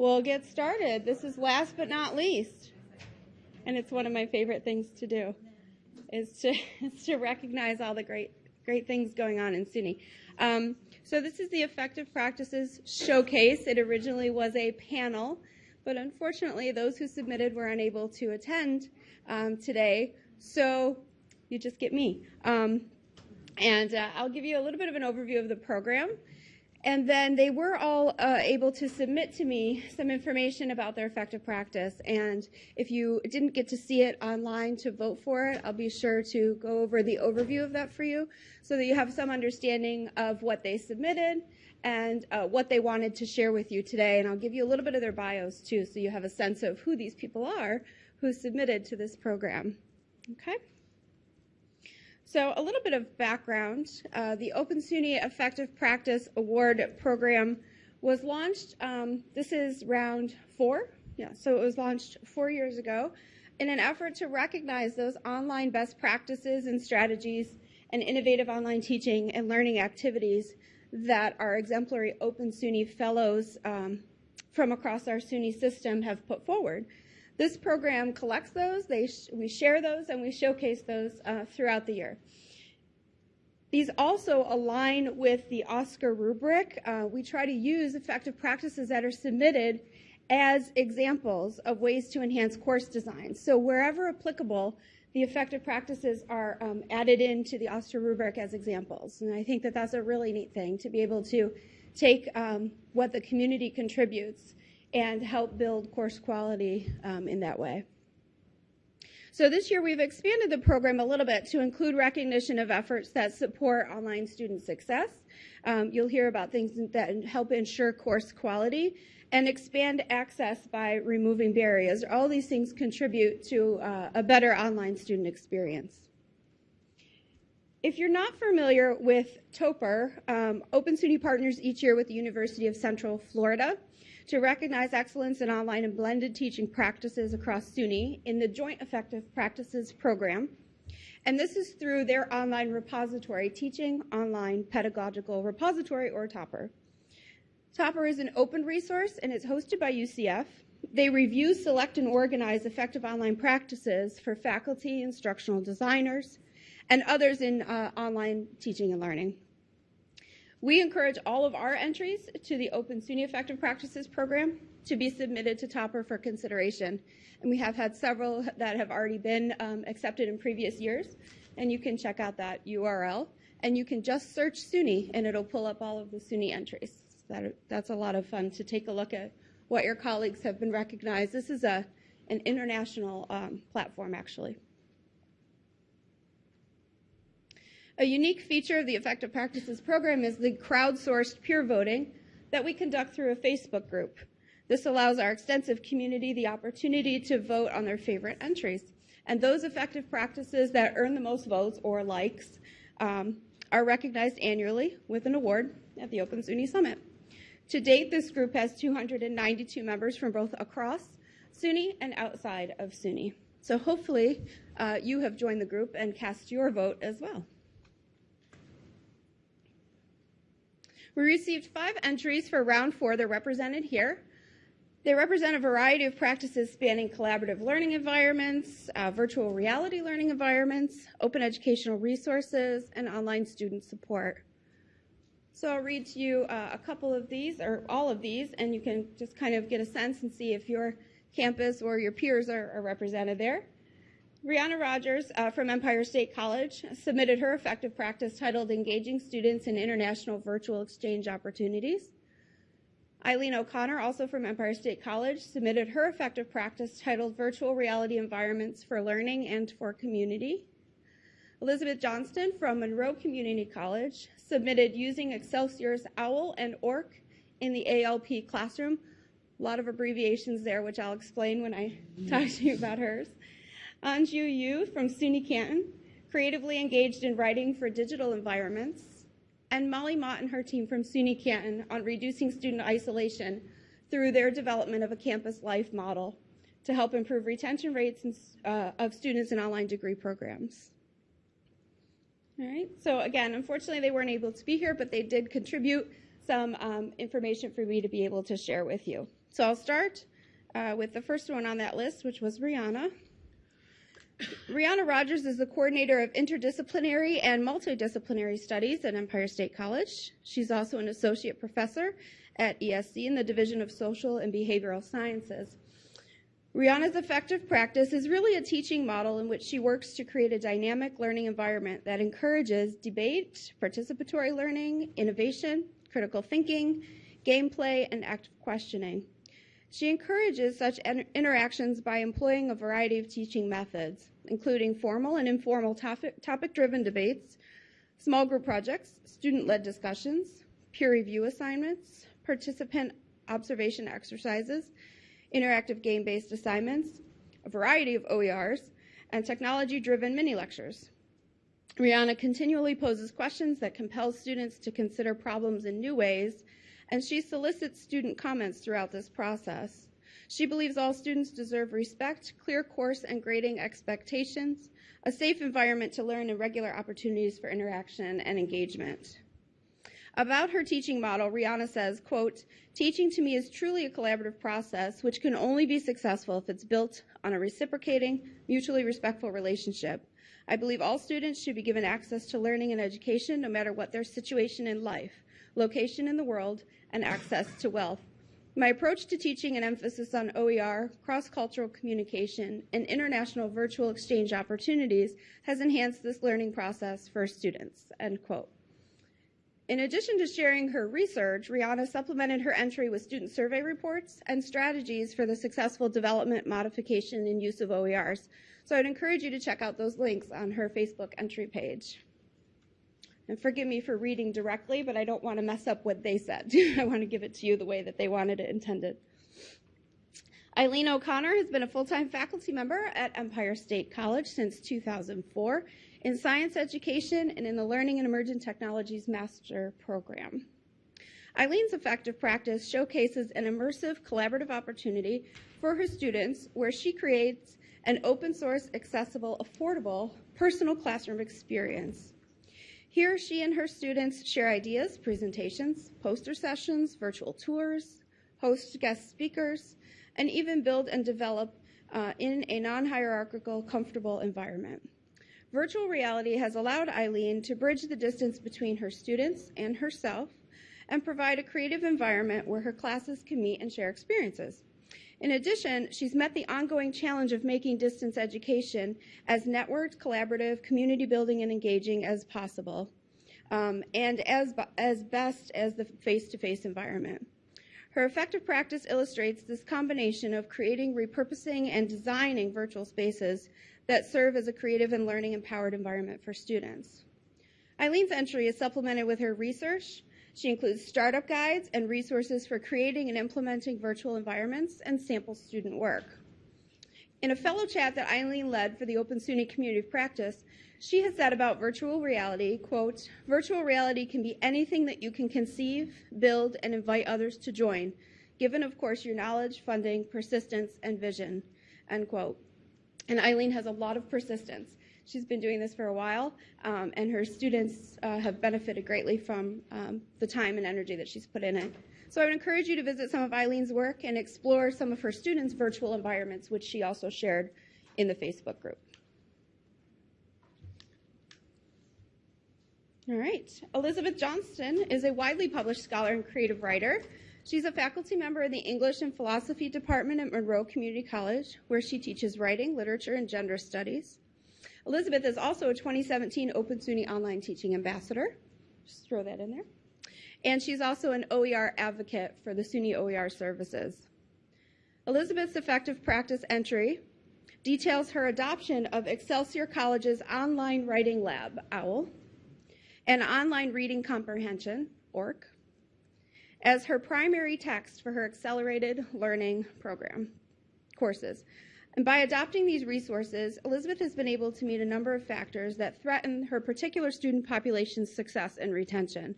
We'll get started. This is last but not least. And it's one of my favorite things to do is to, is to recognize all the great, great things going on in SUNY. Um, so this is the Effective Practices Showcase. It originally was a panel, but unfortunately those who submitted were unable to attend um, today. So you just get me. Um, and uh, I'll give you a little bit of an overview of the program. And then they were all uh, able to submit to me some information about their effective practice. And if you didn't get to see it online to vote for it, I'll be sure to go over the overview of that for you so that you have some understanding of what they submitted and uh, what they wanted to share with you today. And I'll give you a little bit of their bios too so you have a sense of who these people are who submitted to this program. Okay? So a little bit of background. Uh, the Open SUNY Effective Practice Award Program was launched, um, this is round four. Yeah, so it was launched four years ago in an effort to recognize those online best practices and strategies and innovative online teaching and learning activities that our exemplary Open SUNY fellows um, from across our SUNY system have put forward. This program collects those, they sh we share those, and we showcase those uh, throughout the year. These also align with the OSCQR rubric. Uh, we try to use effective practices that are submitted as examples of ways to enhance course design. So wherever applicable, the effective practices are um, added into the OSCQR rubric as examples. And I think that that's a really neat thing to be able to take um, what the community contributes and help build course quality um, in that way. So this year we've expanded the program a little bit to include recognition of efforts that support online student success. Um, you'll hear about things that help ensure course quality and expand access by removing barriers. All these things contribute to uh, a better online student experience. If you're not familiar with TOPR, um, Open SUNY partners each year with the University of Central Florida to recognize excellence in online and blended teaching practices across SUNY in the Joint Effective Practices program. And this is through their online repository, Teaching Online Pedagogical Repository, or TOPR. TOPR is an open resource and it's hosted by UCF. They review, select, and organize effective online practices for faculty, instructional designers, and others in uh, online teaching and learning. We encourage all of our entries to the Open SUNY Effective Practices program to be submitted to TOPR for consideration. And we have had several that have already been um, accepted in previous years. And you can check out that URL. And you can just search SUNY and it'll pull up all of the SUNY entries. That, that's a lot of fun to take a look at what your colleagues have been recognized. This is a, an international um, platform, actually. A unique feature of the Effective Practices program is the crowdsourced peer voting that we conduct through a Facebook group. This allows our extensive community the opportunity to vote on their favorite entries. And those effective practices that earn the most votes or likes um, are recognized annually with an award at the Open SUNY Summit. To date, this group has 292 members from both across SUNY and outside of SUNY. So hopefully uh, you have joined the group and cast your vote as well. We received five entries for round four. They're represented here. They represent a variety of practices spanning collaborative learning environments, uh, virtual reality learning environments, open educational resources, and online student support. So I'll read to you uh, a couple of these, or all of these, and you can just kind of get a sense and see if your campus or your peers are, are represented there. Rhianna Rogers uh, from Empire State College submitted her effective practice titled Engaging Students in International Virtual Exchange Opportunities. Eileen O'Connor, also from Empire State College, submitted her effective practice titled Virtual Reality Environments for Learning and for Community. Elizabeth Johnston from Monroe Community College submitted Using Excelsior's OWL and ORC in the ALP classroom. A lot of abbreviations there, which I'll explain when I talk to you about hers. Anju Yu from SUNY Canton, creatively engaged in writing for digital environments, and Molly Mott and her team from SUNY Canton on reducing student isolation through their development of a campus life model to help improve retention rates uh, of students in online degree programs. All right, so again, unfortunately they weren't able to be here, but they did contribute some um, information for me to be able to share with you. So I'll start uh, with the first one on that list, which was Rhianna. Rhianna Rogers is the coordinator of interdisciplinary and multidisciplinary studies at Empire State College. She's also an associate professor at ESC in the Division of Social and Behavioral Sciences. Rhianna's effective practice is really a teaching model in which she works to create a dynamic learning environment that encourages debate, participatory learning, innovation, critical thinking, gameplay, and active questioning. She encourages such interactions by employing a variety of teaching methods, including formal and informal topic driven debates, small group projects, student led discussions, peer review assignments, participant observation exercises, interactive game based assignments, a variety of OERs, and technology driven mini lectures. Rhianna continually poses questions that compel students to consider problems in new ways and she solicits student comments throughout this process. She believes all students deserve respect, clear course and grading expectations, a safe environment to learn, and regular opportunities for interaction and engagement. About her teaching model, Rhianna says, quote, teaching to me is truly a collaborative process which can only be successful if it's built on a reciprocating, mutually respectful relationship. I believe all students should be given access to learning and education no matter what their situation in life, location in the world, and access to wealth. My approach to teaching and emphasis on OER, cross-cultural communication, and international virtual exchange opportunities has enhanced this learning process for students, end quote. In addition to sharing her research, Rhianna supplemented her entry with student survey reports and strategies for the successful development, modification, and use of OERs. So I'd encourage you to check out those links on her Facebook entry page. And forgive me for reading directly, but I don't want to mess up what they said. I want to give it to you the way that they wanted it intended. Eileen O'Connor has been a full-time faculty member at Empire State College since 2004 in science education and in the Learning and Emerging Technologies Master Program. Eileen's effective practice showcases an immersive collaborative opportunity for her students where she creates an open source, accessible, affordable, personal classroom experience. Here, she and her students share ideas, presentations, poster sessions, virtual tours, host guest speakers, and even build and develop uh, in a non-hierarchical, comfortable environment. Virtual reality has allowed Eileen to bridge the distance between her students and herself and provide a creative environment where her classes can meet and share experiences. In addition, she's met the ongoing challenge of making distance education as networked, collaborative, community building, and engaging as possible, um, and as, as best as the face-to-face environment. Her effective practice illustrates this combination of creating, repurposing, and designing virtual spaces that serve as a creative and learning empowered environment for students. Eileen's entry is supplemented with her research, she includes startup guides and resources for creating and implementing virtual environments and sample student work. In a fellow chat that Eileen led for the Open SUNY Community of Practice, she has said about virtual reality, quote, virtual reality can be anything that you can conceive, build, and invite others to join, given, of course, your knowledge, funding, persistence, and vision, end quote. And Eileen has a lot of persistence. She's been doing this for a while, um, and her students uh, have benefited greatly from um, the time and energy that she's put in it. So I would encourage you to visit some of Eileen's work and explore some of her students' virtual environments, which she also shared in the Facebook group. All right. Elizabeth Johnston is a widely published scholar and creative writer. She's a faculty member in the English and Philosophy Department at Monroe Community College, where she teaches writing, literature, and gender studies. Elizabeth is also a 2017 Open SUNY Online Teaching Ambassador. Just throw that in there. And she's also an OER advocate for the SUNY OER services. Elizabeth's effective practice entry details her adoption of Excelsior College's online writing lab, OWL, and online reading comprehension, ORC, as her primary text for her accelerated learning program courses. And by adopting these resources, Elizabeth has been able to meet a number of factors that threaten her particular student population's success and retention.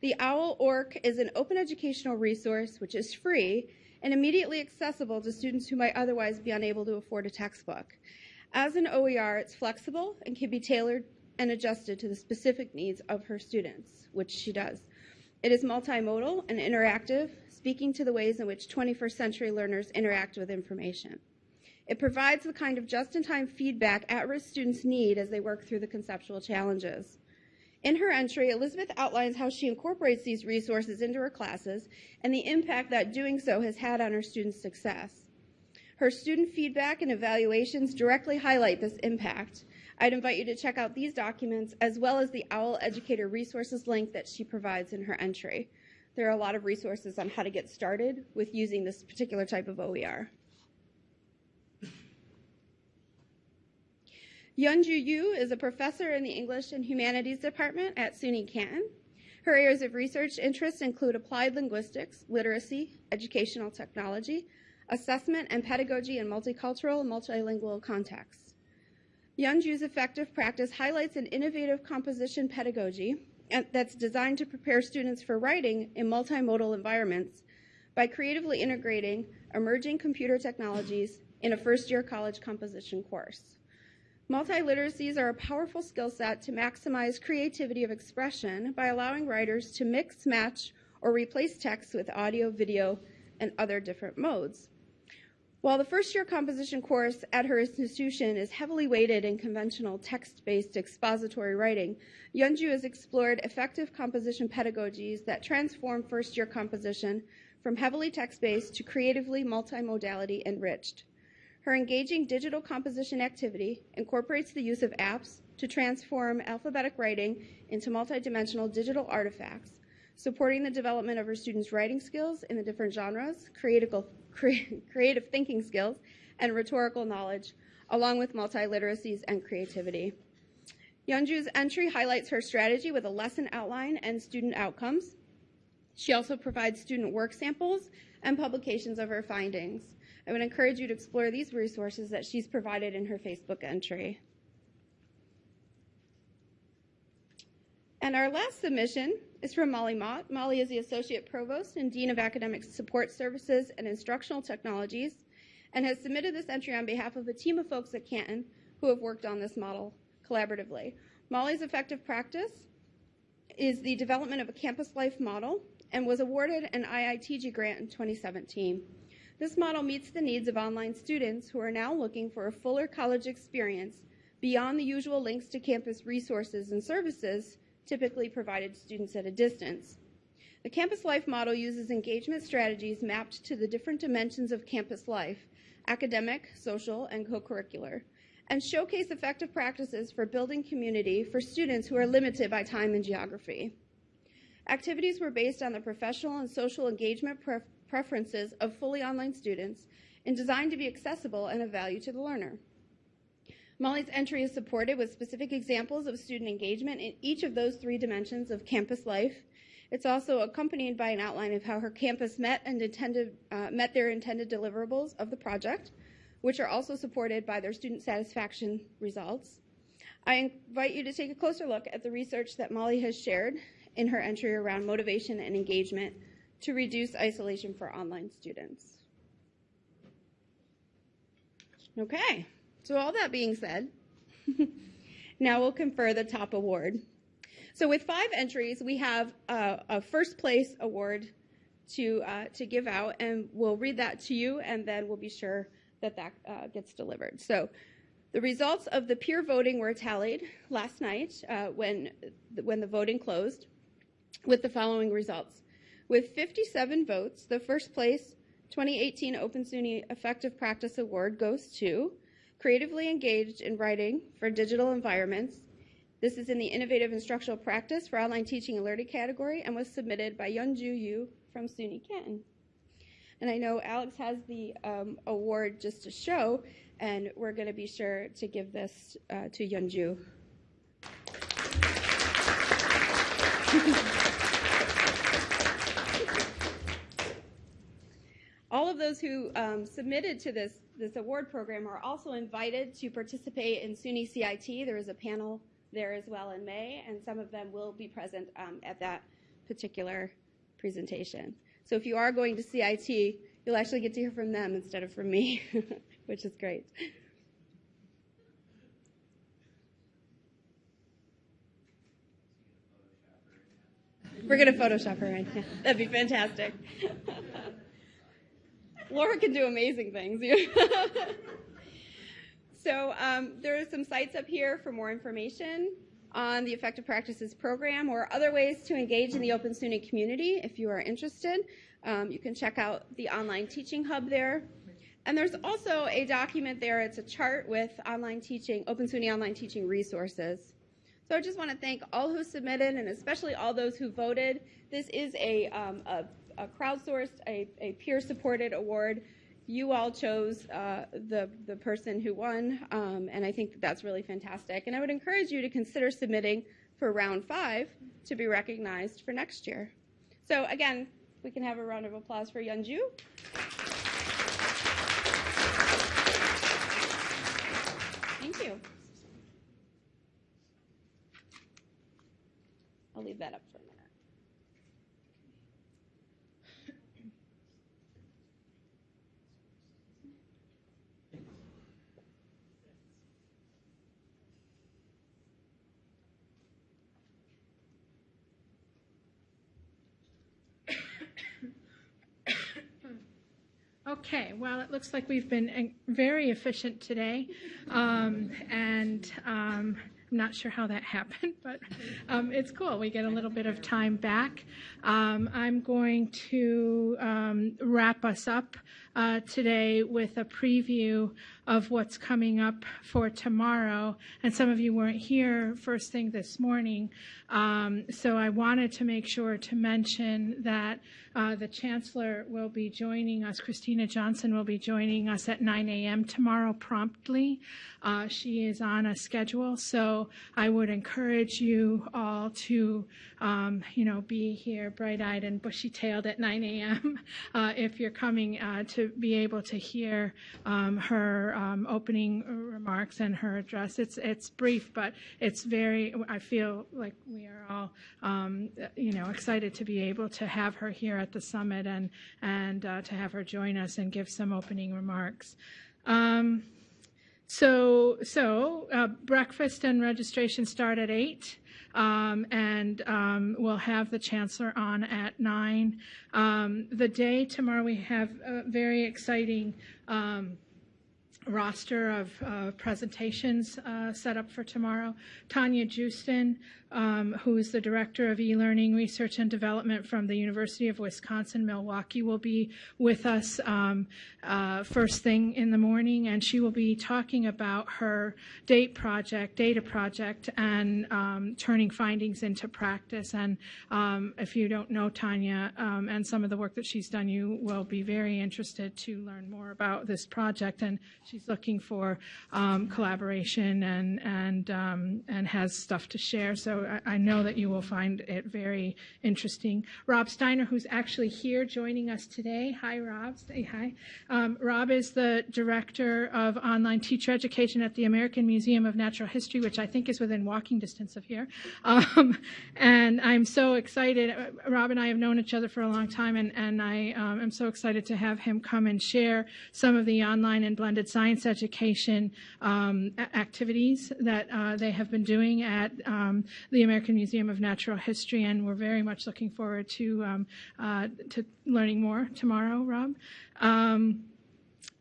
The OWL ORC is an open educational resource which is free and immediately accessible to students who might otherwise be unable to afford a textbook. As an OER, it's flexible and can be tailored and adjusted to the specific needs of her students, which she does. It is multimodal and interactive, speaking to the ways in which 21st century learners interact with information. It provides the kind of just-in-time feedback at-risk students need as they work through the conceptual challenges. In her entry, Elizabeth outlines how she incorporates these resources into her classes and the impact that doing so has had on her students' success. Her student feedback and evaluations directly highlight this impact. I'd invite you to check out these documents as well as the OWL Educator Resources link that she provides in her entry. There are a lot of resources on how to get started with using this particular type of OER. Yeonju Yu is a professor in the English and Humanities Department at SUNY Canton. Her areas of research interest include applied linguistics, literacy, educational technology, assessment and pedagogy in multicultural and multilingual contexts. Yunju's effective practice highlights an innovative composition pedagogy that's designed to prepare students for writing in multimodal environments by creatively integrating emerging computer technologies in a first-year college composition course. Multiliteracies are a powerful skill set to maximize creativity of expression by allowing writers to mix, match, or replace text with audio, video, and other different modes. While the first year composition course at her institution is heavily weighted in conventional text based expository writing, Yunju has explored effective composition pedagogies that transform first year composition from heavily text based to creatively multimodality enriched. Her engaging digital composition activity incorporates the use of apps to transform alphabetic writing into multidimensional digital artifacts, supporting the development of her students' writing skills in the different genres, creative, thinking skills, and rhetorical knowledge, along with multiliteracies and creativity. Yeonju's entry highlights her strategy with a lesson outline and student outcomes. She also provides student work samples and publications of her findings. I would encourage you to explore these resources that she's provided in her Facebook entry. And our last submission is from Molly Mott. Molly is the Associate Provost and Dean of Academic Support Services and Instructional Technologies and has submitted this entry on behalf of a team of folks at Canton who have worked on this model collaboratively. Molly's effective practice is the development of a campus life model and was awarded an IITG grant in 2017. This model meets the needs of online students who are now looking for a fuller college experience beyond the usual links to campus resources and services typically provided to students at a distance. The Campus Life model uses engagement strategies mapped to the different dimensions of campus life, academic, social, and co-curricular, and showcase effective practices for building community for students who are limited by time and geography. Activities were based on the professional and social engagement preferences of fully online students and designed to be accessible and of value to the learner. Molly's entry is supported with specific examples of student engagement in each of those three dimensions of campus life. It's also accompanied by an outline of how her campus met and intended, uh, met their intended deliverables of the project, which are also supported by their student satisfaction results. I invite you to take a closer look at the research that Molly has shared in her entry around motivation and engagement to reduce isolation for online students. Okay, so all that being said, now we'll confer the top award. So with five entries, we have a, a first place award to uh, to give out, and we'll read that to you, and then we'll be sure that that uh, gets delivered. So. The results of the peer voting were tallied last night uh, when, when the voting closed with the following results. With 57 votes, the first place 2018 Open SUNY Effective Practice Award goes to Creatively Engaged in Writing for Digital Environments. This is in the Innovative Instructional Practice for Online Teaching and Learning category and was submitted by Yunju Yu from SUNY Canton. And I know Alex has the um, award just to show, and we're going to be sure to give this uh, to Yeonju. of those who um, submitted to this, this award program are also invited to participate in SUNY CIT. There is a panel there as well in May, and some of them will be present um, at that particular presentation. So if you are going to CIT, you'll actually get to hear from them instead of from me, which is great. We're going to Photoshop her in. That'd be fantastic. Laura can do amazing things. so um, there are some sites up here for more information on the Effective Practices program or other ways to engage in the Open SUNY community if you are interested. Um, you can check out the online teaching hub there. And there's also a document there. It's a chart with online teaching, Open SUNY online teaching resources. So I just want to thank all who submitted and especially all those who voted. This is a, um, a, a crowdsourced, a, a peer-supported award. You all chose uh, the, the person who won, um, and I think that that's really fantastic. And I would encourage you to consider submitting for round five to be recognized for next year. So again, we can have a round of applause for Yunju. Thank you. I'll leave that up for Okay, well, it looks like we've been uh, very efficient today, um, and um, I'm not sure how that happened, but um, it's cool. We get a little bit of time back. Um, I'm going to um, wrap us up uh, today with a preview of what's coming up for tomorrow. And some of you weren't here first thing this morning, um, so I wanted to make sure to mention that uh, the Chancellor will be joining us. Kristina Johnson will be joining us at 9 a.m. tomorrow promptly. Uh, she is on a schedule, so I would encourage you all to, um, you know, be here bright-eyed and bushy-tailed at 9 a.m. Uh, if you're coming uh, be able to hear um, her um, opening remarks and her address. It's it's brief, but it's very. I feel like we are all, um, you know, excited to be able to have her here at the summit and and uh, to have her join us and give some opening remarks. Um, so so uh, breakfast and registration start at eight. Um, and um, we'll have the chancellor on at nine. Um, the day tomorrow we have a very exciting um, roster of uh, presentations uh, set up for tomorrow. Tanya Joosten, um, who is the Director of E-Learning Research and Development from the University of Wisconsin-Milwaukee, will be with us um, uh, first thing in the morning, and she will be talking about her DETA project, data project, and um, turning findings into practice. And um, if you don't know Tanya um, and some of the work that she's done, you will be very interested to learn more about this project. And she's looking for um, collaboration and and and has stuff to share. So I, I, know that you will find it very interesting. Rob Steiner, who's actually here joining us today. Hi, Rob. Say hi. Um, Rob is the director of online teacher education at the American Museum of Natural History, which I think is within walking distance of here. Um, and I'm so excited. Rob and I have known each other for a long time, and, and I um, am so excited to have him come and share some of the online and blended science education um, activities that uh, they have been doing at um, the American Museum of Natural History, and we're very much looking forward to um, uh, to learning more tomorrow, Rob. Um,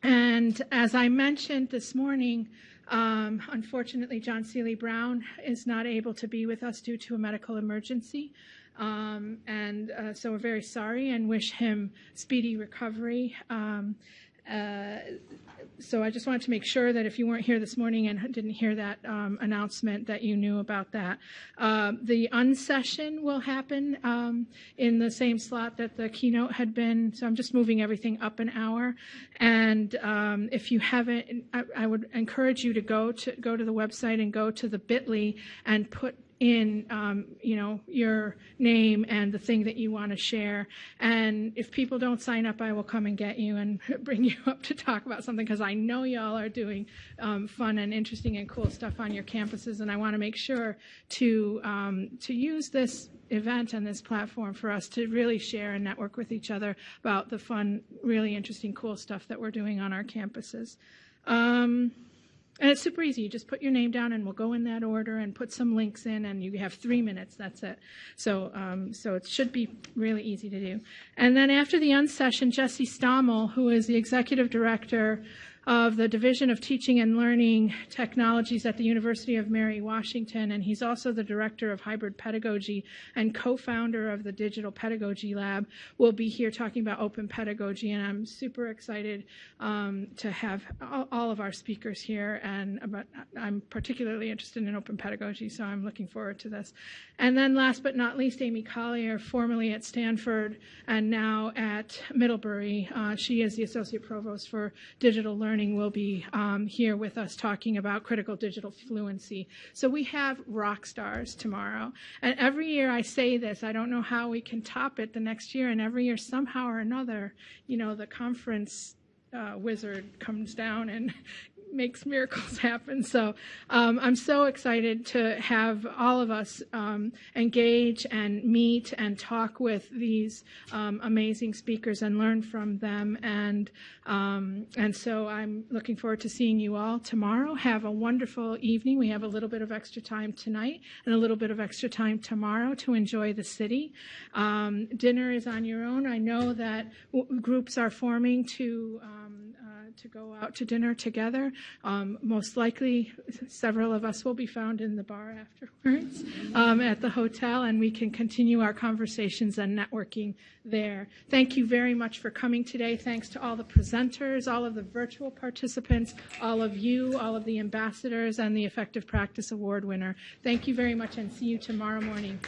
and as I mentioned this morning, um, unfortunately, John Seely Brown is not able to be with us due to a medical emergency. Um, and uh, so we're very sorry and wish him speedy recovery. Um, so I just wanted to make sure that if you weren't here this morning and didn't hear that um, announcement, that you knew about that. Uh, the unsession will happen um, in the same slot that the keynote had been. So I'm just moving everything up an hour. And um, if you haven't, I, I, would encourage you to go to go to the website and go to the Bitly and put in um, you know your name and the thing that you want to share. And if people don't sign up i will come and get you and bring you up to talk about something because i know y'all are doing um, fun and interesting and cool stuff on your campuses and i want to make sure to um, to use this event and this platform for us to really share and network with each other about the fun really interesting cool stuff that we're doing on our campuses. Um, and it's super easy. You just put your name down, and we'll go in that order and put some links in, and you have three minutes. That's it. So, um, so it should be really easy to do. And then after the unsession, Jesse Stommel, who is the executive director of the Division of Teaching and Learning Technologies at the University of Mary Washington, and he's also the director of hybrid pedagogy and co-founder of the Digital Pedagogy Lab, will be here talking about open pedagogy, and I'm super excited um, to have all, of our speakers here, and about, I'm particularly interested in open pedagogy, so I'm looking forward to this. And then last but not least, Amy Collier, formerly at Stanford and now at Middlebury. Uh, she is the Associate Provost for Digital Learning, will be um, here with us talking about critical digital fluency. So we have rock stars tomorrow. And every year I say this, I don't know how we can top it the next year, and every year somehow or another, you know, the conference uh, wizard comes down and makes miracles happen. So um, I'm so excited to have all of us um, engage and meet and talk with these um, amazing speakers and learn from them. And um, and so I'm looking forward to seeing you all tomorrow. Have a wonderful evening. We have a little bit of extra time tonight and a little bit of extra time tomorrow to enjoy the city. Um, dinner is on your own. I know that groups are forming to. To go out to dinner together. Um, most likely, several of us will be found in the bar afterwards um, at the hotel, and we can continue our conversations and networking there. Thank you very much for coming today. Thanks to all the presenters, all of the virtual participants, all of you, all of the ambassadors, and the Effective Practice Award winner. Thank you very much, and see you tomorrow morning.